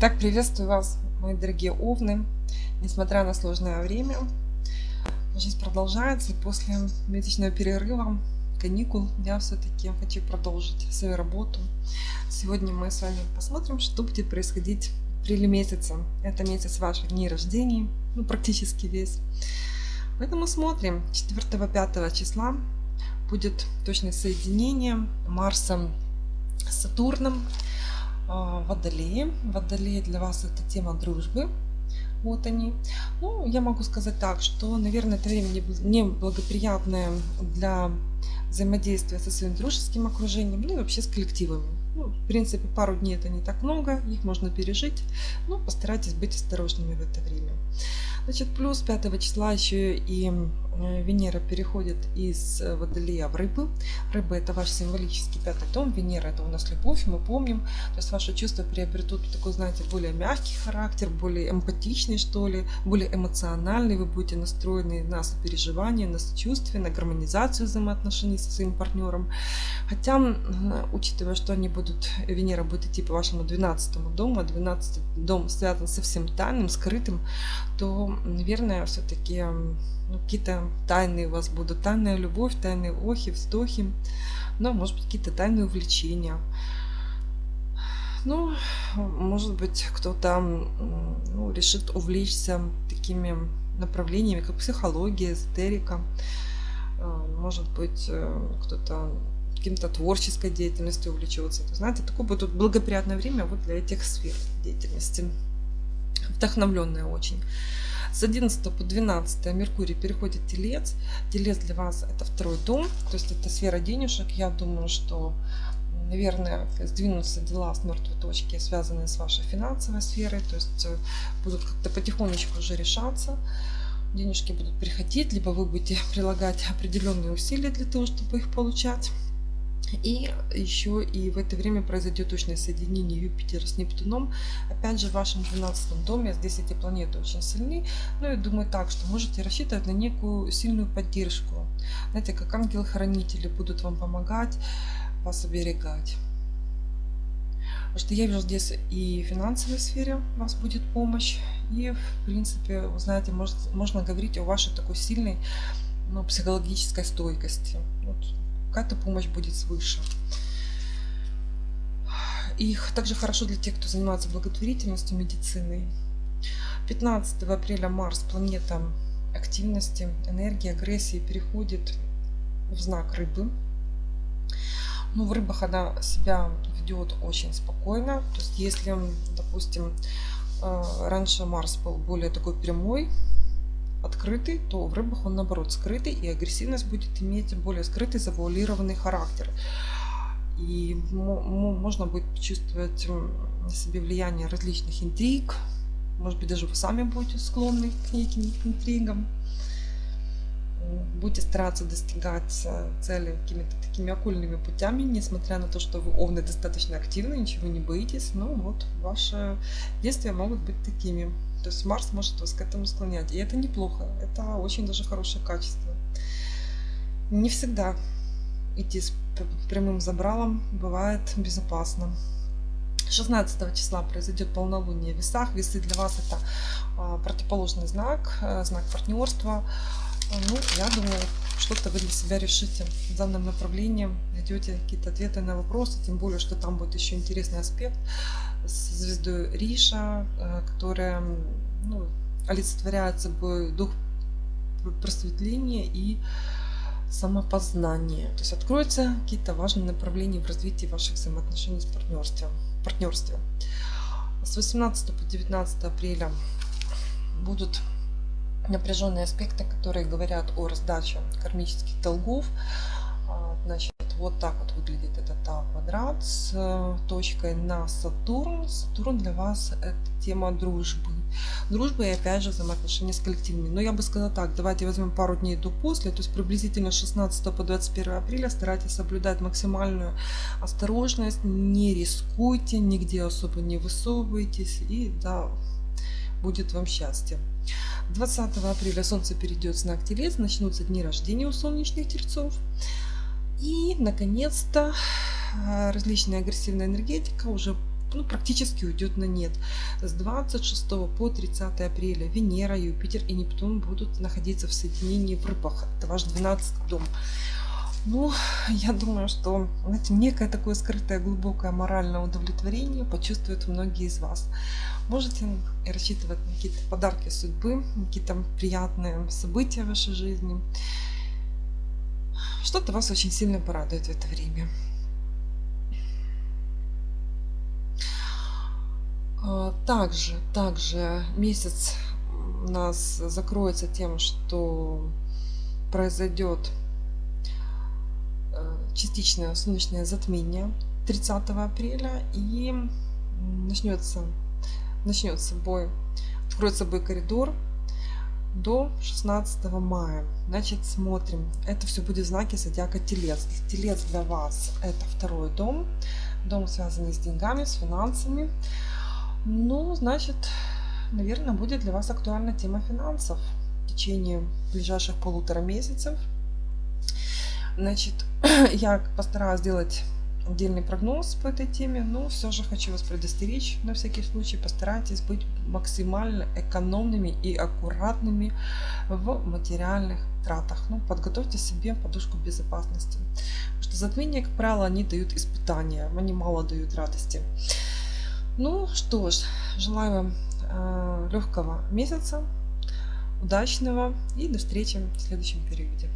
Итак, приветствую вас, мои дорогие овны. Несмотря на сложное время, жизнь продолжается. И после месячного перерыва, каникул, я все-таки хочу продолжить свою работу. Сегодня мы с вами посмотрим, что будет происходить в апреле месяце. Это месяц ваших дней рождения, ну практически весь. Поэтому смотрим. 4-5 числа будет точное соединение Марса с Сатурном. А, Водолеи. Водолеи для вас это тема дружбы. Вот они. Ну, я могу сказать так, что, наверное, это время неблагоприятное для взаимодействия со своим дружеским окружением, ну и вообще с коллективами. Ну, в принципе, пару дней это не так много, их можно пережить, но постарайтесь быть осторожными в это время. Значит, плюс 5 числа еще и э, Венера переходит из э, Водолея в Рыбы. Рыбы это ваш символический пятый дом, Венера это у нас любовь, мы помним. То есть ваши чувства приобретут такой, знаете, более мягкий характер, более эмпатичный, что ли, более эмоциональный. Вы будете настроены на сопереживание, на сочувствие, на гармонизацию взаимоотношений со своим партнером. Хотя, учитывая, что они будут, Венера будет идти по вашему 12 дому, а 12 дом связан со всем тайным, скрытым, то наверное, все-таки ну, какие-то тайные у вас будут. Тайная любовь, тайные охи, вздохи. Ну, может быть, какие-то тайные увлечения. Ну, может быть, кто-то ну, решит увлечься такими направлениями, как психология, эзотерика. А, может быть, э, кто-то каким-то творческой деятельностью увлечется. То, знаете, такое будет благоприятное время вот для этих сфер деятельности. Вдохновленное очень. С 11 по 12 Меркурий переходит Телец. Телец для вас это второй дом, то есть это сфера денежек. Я думаю, что наверное, сдвинутся дела с мертвой точки, связанные с вашей финансовой сферой, то есть э, будут как-то потихонечку уже решаться, денежки будут приходить, либо вы будете прилагать определенные усилия для того, чтобы их получать. И еще и в это время произойдет точное соединение Юпитера с Нептуном. Опять же, в вашем 12 доме, здесь эти планеты очень сильны. Ну, и думаю так, что можете рассчитывать на некую сильную поддержку. Знаете, как ангелы-хранители будут вам помогать, вас оберегать. Потому что я вижу здесь и в финансовой сфере у вас будет помощь. И, в принципе, вы знаете, может, можно говорить о вашей такой сильной ну, психологической стойкости. Вот какая-то помощь будет свыше. И также хорошо для тех, кто занимается благотворительностью, медициной. 15 апреля Марс, планета активности, энергии, агрессии, переходит в знак рыбы. Ну, в рыбах она себя ведет очень спокойно. То есть, если, допустим, э, раньше Марс был более такой прямой, открытый, то в рыбах он наоборот скрытый, и агрессивность будет иметь более скрытый, завуалированный характер. И можно будет чувствовать на себе влияние различных интриг, может быть даже вы сами будете склонны к неким интригам. Будете стараться достигать э, цели какими-то такими окольными путями, несмотря на то, что вы овны достаточно активны, ничего не боитесь, но вот ваши действия могут быть такими. То есть Марс может вас к этому склонять. И это неплохо. Это очень даже хорошее качество. Не всегда идти с прямым забралом бывает безопасно. 16 числа произойдет полнолуние в весах. Весы для вас это а, противоположный знак, э, знак партнерства. Ну, я думаю, что-то вы для себя решите в данном направлении, найдете какие-то ответы на вопросы, тем более, что там будет еще интересный аспект с звездой Риша, э, которая ну, олицетворяет собой дух просветления и самопознания. То есть откроются какие-то важные направления в развитии ваших взаимоотношений с партнерством. партнерстве. С 18 по 19 апреля будут напряженные аспекты, которые говорят о раздаче кармических долгов. А, значит, вот так вот выглядит этот А квадрат с э, точкой на Сатурн. Сатурн для вас это тема дружбы. Дружба и опять же взаимоотношения с коллективными. Но я бы сказала так, давайте возьмем пару дней до после, то есть приблизительно 16 по 21 апреля старайтесь соблюдать максимальную осторожность, не рискуйте, нигде особо не высовывайтесь и да, будет вам счастье. 20 апреля Солнце перейдет в знак Телец, начнутся дни рождения у солнечных тельцов. И, наконец-то, э, различная агрессивная энергетика уже ну, практически уйдет на нет. С 26 по 30 апреля Венера, Юпитер и Нептун будут находиться в соединении в рыбах. Это ваш 12 дом. Ну, я думаю, что знаете, некое такое скрытое глубокое моральное удовлетворение почувствуют многие из вас. Можете рассчитывать на какие-то подарки судьбы, какие-то приятные события в вашей жизни. Что-то вас очень сильно порадует в это время. А, также, также месяц у нас закроется тем, что произойдет э, частичное солнечное затмение 30 апреля и начнется начнется бой откроется бой коридор до 16 мая. Значит смотрим. Это все будет знаки зодиака телец. Телец для вас это второй дом. Дом связанный с деньгами с финансами. Ну, значит, наверное, будет для вас актуальна тема финансов в течение ближайших полутора месяцев. Значит, я постараюсь сделать отдельный прогноз по этой теме, но все же хочу вас предостеречь на всякий случай. Постарайтесь быть максимально экономными и аккуратными в материальных тратах. Ну, подготовьте себе подушку безопасности. Потому что затмения, как правило, они дают испытания, они мало дают радости. Ну что ж, желаю вам э, легкого месяца, удачного и до встречи в следующем периоде.